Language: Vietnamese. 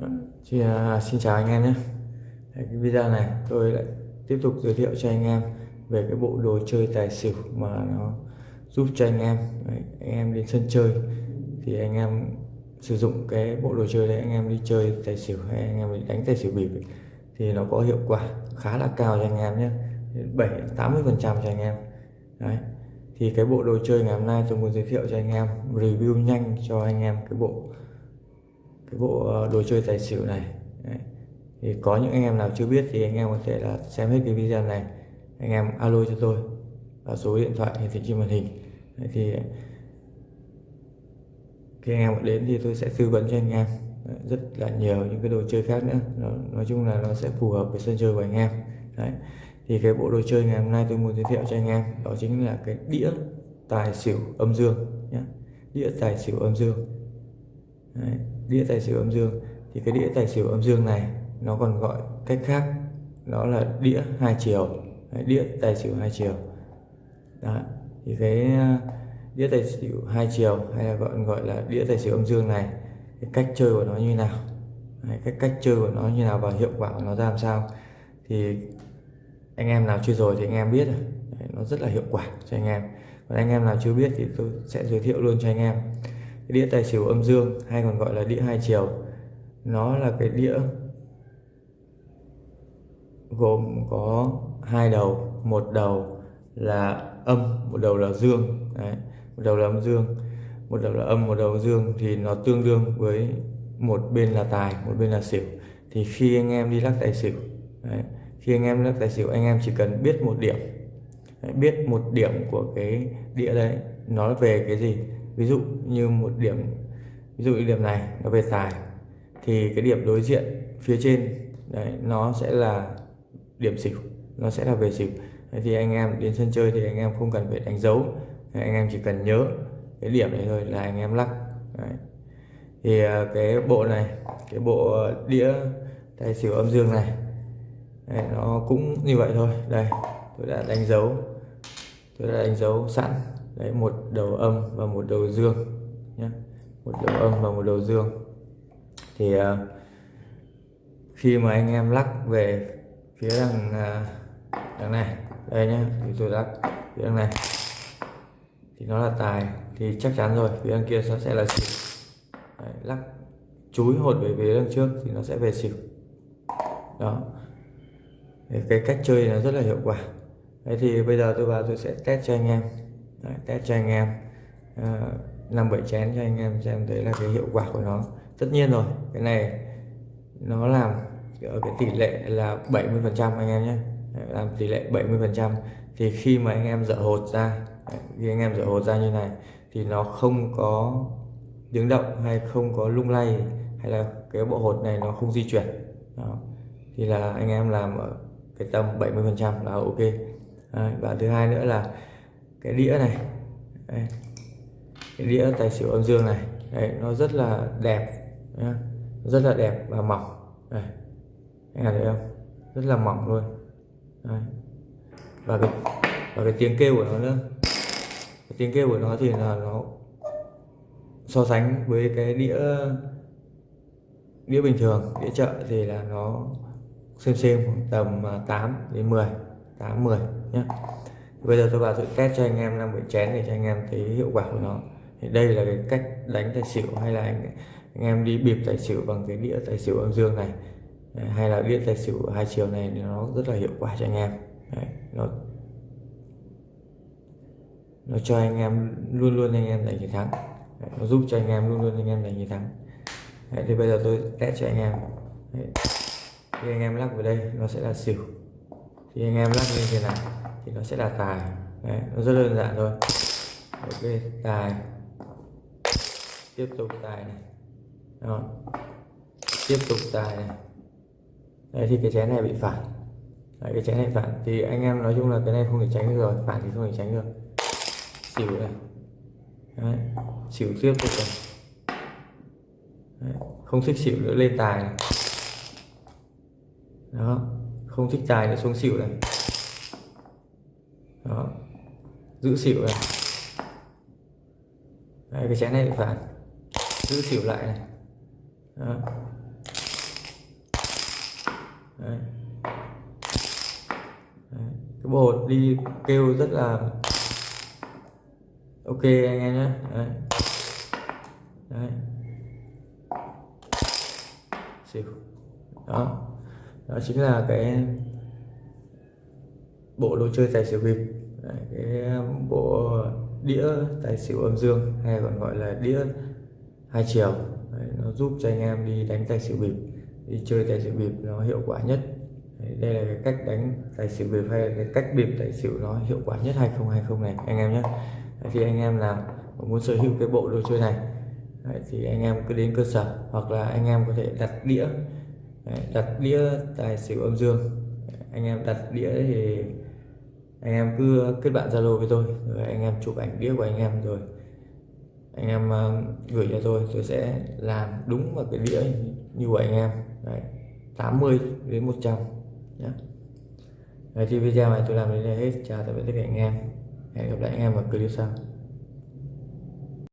Vâng, chị, à, xin chào anh em nhé. Cái video này tôi lại tiếp tục giới thiệu cho anh em về cái bộ đồ chơi tài xỉu mà nó giúp cho anh em. Đấy, anh em đến sân chơi thì anh em sử dụng cái bộ đồ chơi đấy anh em đi chơi tài xỉu hay anh em đi đánh tài xỉu bịp ấy, thì nó có hiệu quả khá là cao cho anh em nhé. 7 80 phần trăm cho anh em. Đấy thì cái bộ đồ chơi ngày hôm nay tôi muốn giới thiệu cho anh em review nhanh cho anh em cái bộ cái bộ ờ, đồ chơi tài xỉu này. Đấy. thì có những anh em nào chưa biết thì anh em có thể là xem hết cái video này. Anh em alo cho tôi và số điện thoại hiển thị trên màn hình. Đấy, thì khi anh em đến thì tôi sẽ tư vấn cho anh em. Đấy, rất là nhiều những cái đồ chơi khác nữa. Nó, nói chung là nó sẽ phù hợp với sân chơi của anh em. Đấy. thì cái bộ đồ chơi ngày hôm nay tôi muốn giới thiệu cho anh em đó chính là cái đĩa tài xỉu âm dương nhé đĩa tài xỉu âm dương. Đấy, đĩa tài xỉu âm dương. Thì cái đĩa tài xỉu âm dương này nó còn gọi cách khác đó là đĩa hai chiều. Đấy, đĩa tài xỉu hai chiều. Đó. thì cái ờ, đĩa tài xỉu hai chiều hay là gọi gọi là đĩa tài xỉu âm dương này cái cách chơi của nó như nào? Đấy, cái cách chơi của nó như nào và hiệu quả của nó ra làm sao? Thì anh em nào chơi rồi thì anh em biết rồi. Đấy, nó rất là hiệu quả cho anh em. Còn anh em nào chưa biết thì tôi sẽ giới thiệu luôn cho anh em cái đĩa tài xỉu âm dương, hay còn gọi là đĩa hai chiều nó là cái đĩa gồm có hai đầu, một đầu là âm, một đầu là dương Đấy. một đầu là âm dương một đầu là âm, một đầu là dương thì nó tương đương với một bên là tài, một bên là xỉu thì khi anh em đi lắc tài xỉu, Đấy. khi anh em lắc tài xỉu, anh em chỉ cần biết một điểm Đấy. biết một điểm của cái đĩa đấy, nó về cái gì ví dụ như một điểm ví dụ như điểm này nó về tài thì cái điểm đối diện phía trên đấy nó sẽ là điểm xỉu nó sẽ là về xỉu. Đấy, thì anh em đến sân chơi thì anh em không cần phải đánh dấu đấy, anh em chỉ cần nhớ cái điểm này thôi là anh em lắc. Đấy. thì à, cái bộ này cái bộ đĩa tài xỉu âm dương này đấy, nó cũng như vậy thôi. Đây tôi đã đánh dấu tôi đã đánh dấu sẵn đấy một đầu âm và một đầu dương nhé. Một đầu âm và một đầu dương. Thì uh, khi mà anh em lắc về phía đằng uh, đằng này đây nhé thì tôi lắc phía đằng này. Thì nó là tài thì chắc chắn rồi phía đằng kia nó sẽ là xỉu. Đấy, lắc chúi hột về phía đằng trước thì nó sẽ về xỉu. Đó. Cái cách chơi nó rất là hiệu quả. Đấy thì bây giờ tôi vào tôi sẽ test cho anh em. Đấy, test cho anh em. Ờ, Năm bảy chén cho anh em xem thấy là cái hiệu quả của nó. Tất nhiên rồi cái này nó làm ở cái tỷ lệ là 70 phần trăm anh em nhé. Làm tỷ lệ 70 phần trăm. Thì khi mà anh em dở hột ra khi anh em dở hột ra như này thì nó không có tiếng động hay không có lung lay hay là cái bộ hột này nó không di chuyển. Đó. thì là anh em làm ở cái tầm 70 phần trăm là ok. Đấy, và thứ hai nữa là cái đĩa này. Đây. cái đĩa tài xỉu âm dương này. Đây, nó rất là đẹp nhá. rất là đẹp và mỏng. Đây. Anh thấy không? Rất là mỏng luôn. Đây. và cái và cái tiếng kêu của nó nữa. Cái tiếng kêu của nó thì là nó so sánh với cái đĩa đĩa bình thường đĩa chợ thì là nó xem xem tầm à, 8 đến 10 8 10 nhé bây giờ tôi vào tôi test cho anh em năm bị chén để cho anh em thấy hiệu quả của nó. Thì đây là cái cách đánh tài xỉu hay là anh, anh em đi bịp tài xỉu bằng cái đĩa tài xỉu âm dương này. Hay là đĩa tài xỉu hai chiều này thì nó rất là hiệu quả cho anh em. Đấy, nó nó cho anh em luôn luôn anh em giành chiến thắng. Đấy, nó giúp cho anh em luôn luôn anh em giành chiến thắng. Đấy, thì bây giờ tôi test cho anh em. Đấy. khi anh em lắc vào đây nó sẽ là xỉu thì anh em lắc như thế này thì nó sẽ là tài. Đấy, nó rất đơn giản thôi. Ok tài. Tiếp tục tài này. Đó. Tiếp tục tài này. Đấy, thì cái chén này bị phản Đấy, cái chén này phản thì anh em nói chung là cái này không thể tránh được rồi. Phản thì không thể tránh được. Xỉu này. Đấy, xỉu tiếp tục này. Đấy, không thích xỉu nữa lên tài này. Đó không thích tài nữa xuống xỉu này đó giữ xỉu này Đấy, cái chén này lại phản giữ xỉu lại này đó. Đấy. Đấy. cái bột đi kêu rất là ok anh em nhé Đấy. Đấy. xỉu đó đó chính là cái bộ đồ chơi tài xỉu bịp. Đấy, cái um, bộ đĩa tài xỉu âm dương hay còn gọi là đĩa hai chiều. Đấy, nó giúp cho anh em đi đánh tài xỉu bịp đi chơi tài xỉu bịp nó hiệu quả nhất. Đấy, đây là cái cách đánh tài xỉu bịp hay là cái cách bịp tài xỉu nó hiệu quả nhất 2020 này anh em nhé. Đấy, thì anh em nào muốn sở hữu cái bộ đồ chơi này Đấy, thì anh em cứ đến cơ sở hoặc là anh em có thể đặt đĩa đặt đĩa tài xỉu âm dương. Anh em đặt đĩa thì anh em cứ kết bạn zalo với tôi rồi anh em chụp ảnh đĩa của anh em rồi anh em ờ, gửi cho tôi tôi sẽ làm đúng vào cái đĩa như của anh em. Đấy, 80 đến 100 nhé Đấy, thì video này tôi làm đến đây hết. Chào tạm biệt tất cả anh em. Hẹn gặp lại anh em ở clip sau.